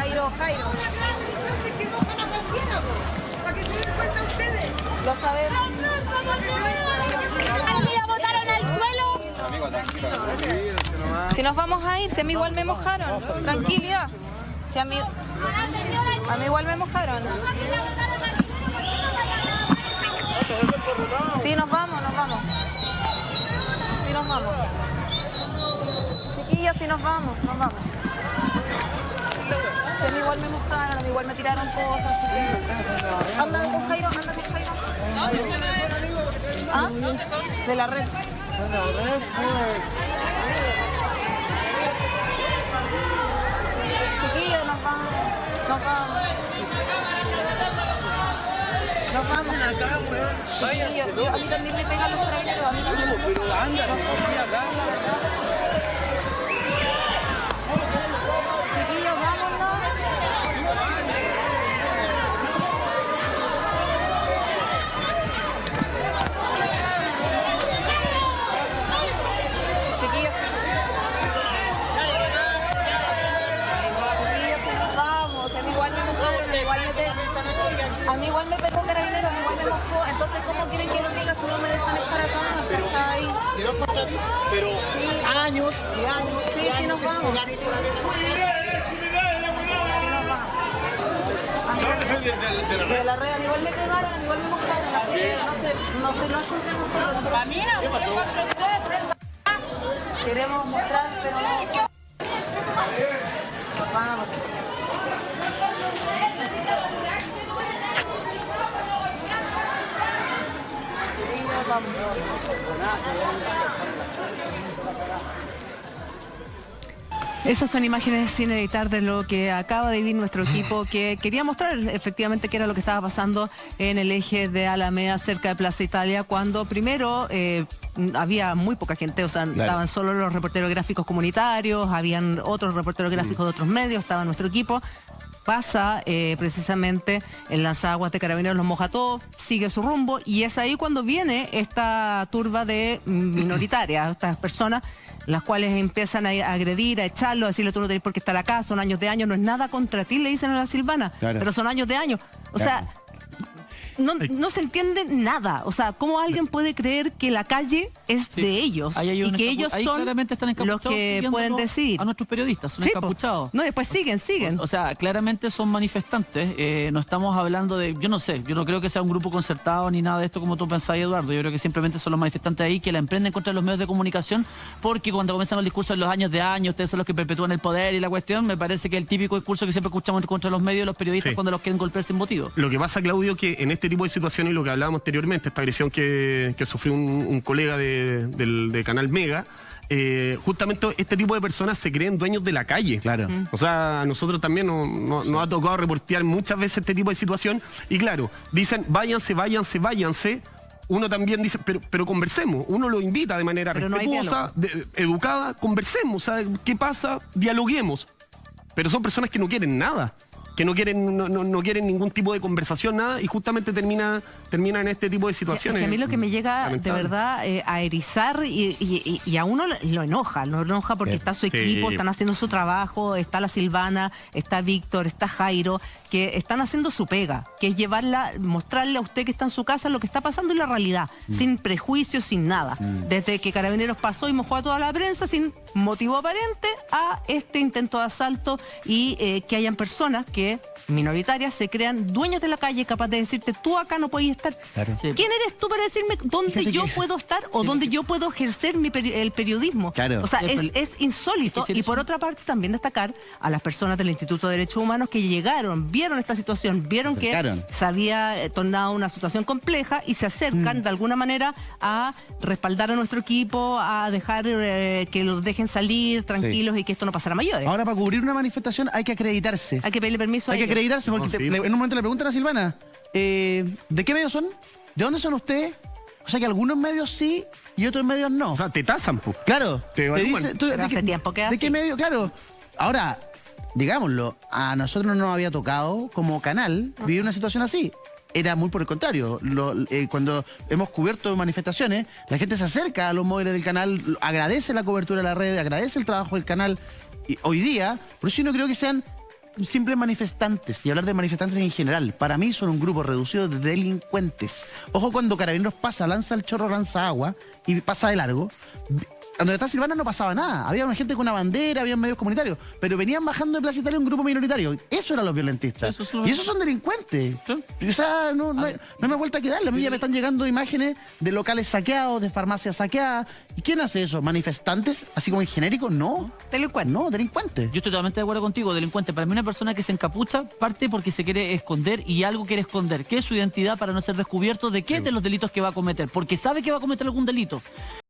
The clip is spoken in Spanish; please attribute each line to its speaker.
Speaker 1: Jairo, Jairo, Jairo.
Speaker 2: Para que se den cuenta ustedes.
Speaker 1: Lo sabemos.
Speaker 3: ¡Ahí botaron al suelo!
Speaker 1: Si nos vamos a ir, si a mí igual me mojaron. Tranquilidad. Si a mí, a mí igual me mojaron. Sí, nos vamos, nos vamos. Sí, nos vamos. Chiquillos, sí nos vamos, nos vamos. Igual me mojaron, igual me tiraron cosas, así que... Anda con Jairo, anda con Jairo. ¿Ah? De la red. Chiquillos, nos vamos. Nos vamos. Nos vamos. A mí también me pegan los traguitos. A mí también me
Speaker 4: Pero anda, no
Speaker 1: Chiquillos,
Speaker 4: Pero
Speaker 1: Sí.
Speaker 4: años y años.
Speaker 1: Sí, sí nos vamos. De la red, igual me pegaron, igual me mojaron, así que no sé, no sé, no sé qué nosotros.
Speaker 3: Camina, usted contra usted, prensa.
Speaker 1: Queremos mostrar, pero no. Vamos. Vamos.
Speaker 5: Esas son imágenes sin editar de lo que acaba de vivir nuestro equipo, que quería mostrar efectivamente qué era lo que estaba pasando en el eje de Alameda, cerca de Plaza Italia, cuando primero eh, había muy poca gente, o sea, estaban solo los reporteros gráficos comunitarios, habían otros reporteros gráficos de otros medios, estaba nuestro equipo. Pasa eh, precisamente en las aguas de Carabineros, los moja todo, sigue su rumbo y es ahí cuando viene esta turba de minoritarias, estas personas las cuales empiezan a agredir, a echarlo, a decirle tú no tenés por qué estar acá, son años de años, no es nada contra ti, le dicen a la Silvana,
Speaker 6: Claro.
Speaker 5: pero son años de años. O sea, no, no se entiende nada. O sea, ¿cómo alguien puede creer que la calle es
Speaker 7: Sí.
Speaker 5: de ellos
Speaker 7: Ahí hay
Speaker 5: y que ellos
Speaker 7: ahí
Speaker 5: son
Speaker 7: claramente están
Speaker 5: los
Speaker 7: encapuchados
Speaker 5: que pueden
Speaker 7: a-
Speaker 5: decidir?
Speaker 7: A nuestros periodistas, son
Speaker 5: Sí, po.
Speaker 7: encapuchados.
Speaker 5: No, después siguen, siguen.
Speaker 7: O sea, claramente son manifestantes. eh, no estamos hablando de. Yo no sé, yo no creo que sea un grupo concertado ni nada de esto como tú pensabas, Eduardo. Yo creo que simplemente son los manifestantes ahí que la emprenden contra los medios de comunicación porque cuando comienzan los discursos en los años de años, ustedes son los que perpetúan el poder y la cuestión, me parece que el típico discurso que siempre escuchamos contra los medios y los periodistas
Speaker 6: Sí.
Speaker 7: cuando los quieren golpear sin motivo.
Speaker 6: Lo que pasa, Claudio, que en este tipo de situaciones, y lo que hablábamos anteriormente, esta agresión que, que sufrió un, un colega de, del de Canal Mega, eh, justamente este tipo de personas se creen dueños de la calle.
Speaker 8: Claro.
Speaker 6: O sea, a nosotros también nos, nos- nos ha tocado reportear muchas veces este tipo de situación. Y claro, dicen, váyanse, váyanse, váyanse. Uno también dice, pero, pero conversemos. Uno lo invita de manera
Speaker 5: Pero no hay
Speaker 6: respetuosa, de- educada, conversemos. ¿sabe? ¿Qué pasa? Dialoguemos. Pero son personas que no quieren nada, que no quieren, no, no- no quieren ningún tipo de conversación, nada, y justamente termina, termina en este tipo de
Speaker 5: Sí, es
Speaker 6: situaciones.
Speaker 5: que a mí lo que me llega de verdad eh, a erizar y, y- y- a uno lo- enoja, lo enoja porque
Speaker 6: Sí.
Speaker 5: está su
Speaker 6: Sí.
Speaker 5: equipo, están haciendo su trabajo, está la Silvana, está Víctor, está Jairo, que están haciendo su pega, que es llevarla, mostrarle a usted que está en su casa lo que está pasando en la realidad,
Speaker 6: Mm.
Speaker 5: sin prejuicios, sin nada. Desde que Carabineros pasó y mojó a toda la prensa sin motivo aparente a este intento de asalto y eh, que hayan personas que minoritarias se crean dueñas de la calle capaz de decirte tú acá no podías estar.
Speaker 8: Claro.
Speaker 7: Sí.
Speaker 5: ¿Quién eres tú para decirme dónde
Speaker 8: Fíjate
Speaker 5: yo
Speaker 8: que-
Speaker 5: puedo estar o dónde yo puedo ejercer mi peri- el periodismo?
Speaker 8: Claro.
Speaker 5: O sea, es,
Speaker 7: pero-
Speaker 5: es insólito.
Speaker 7: es que si
Speaker 5: Y por
Speaker 7: un-
Speaker 5: otra parte, también destacar a las personas del Instituto de Derechos Humanos que llegaron, vieron esta situación, vieron que se había eh, tornado una situación compleja y se acercan
Speaker 8: Mm.
Speaker 5: de alguna manera a respaldar a nuestro equipo, a dejar eh, que los dejen salir tranquilos y que esto no pasara a mayores.
Speaker 8: Ahora, para cubrir una manifestación hay que acreditarse.
Speaker 5: Hay que pedirle permiso
Speaker 8: Hay que
Speaker 5: ellos.
Speaker 8: acreditarse porque
Speaker 6: No,
Speaker 8: te-
Speaker 6: sí.
Speaker 8: le- en un momento le preguntan a Silvana, eh, ¿de qué medios son? ¿De dónde son ustedes? O sea que algunos medios sí y otros medios no.
Speaker 6: O sea, te tasan, po.
Speaker 8: claro,
Speaker 6: te evalúan.
Speaker 8: tú,
Speaker 5: Pero
Speaker 8: ¿de
Speaker 5: hace
Speaker 8: qué-
Speaker 5: tiempo que
Speaker 8: ¿De
Speaker 5: así.
Speaker 8: qué medio? Claro. Ahora, digámoslo, a nosotros no nos había tocado como canal vivir una situación así. Era muy por el contrario. Lo- eh, cuando hemos cubierto manifestaciones, la gente se acerca a los móviles del canal, agradece la cobertura de la red, agradece el trabajo del canal. Y hoy día, por eso yo no creo que sean simples manifestantes y hablar de manifestantes en general. Para mí son un grupo reducido de delincuentes. Ojo cuando Carabineros pasa, lanza el chorro, lanza agua y pasa de largo. Donde está Silvana no pasaba nada. Había una gente con una bandera, había medios comunitarios. Pero venían bajando de Plaza Italia un grupo minoritario. Eso eran los violentistas.
Speaker 7: Sí,
Speaker 8: y esos son delincuentes.
Speaker 7: Sí.
Speaker 8: Y, O sea, no, no, hay- no me vuelta a quedar. A mí ya me están llegando imágenes de locales saqueados, de farmacias saqueadas. ¿Y quién hace eso? ¿Manifestantes? Así como en genérico, no.
Speaker 5: Delincuente.
Speaker 8: No, delincuentes.
Speaker 7: Yo estoy totalmente de acuerdo contigo, delincuente. Para mí una persona que se encapucha parte porque se quiere esconder y algo quiere esconder. ¿Qué es su identidad para no ser descubierto? ¿De qué? De los delitos que va a cometer. Porque sabe que va a cometer algún delito.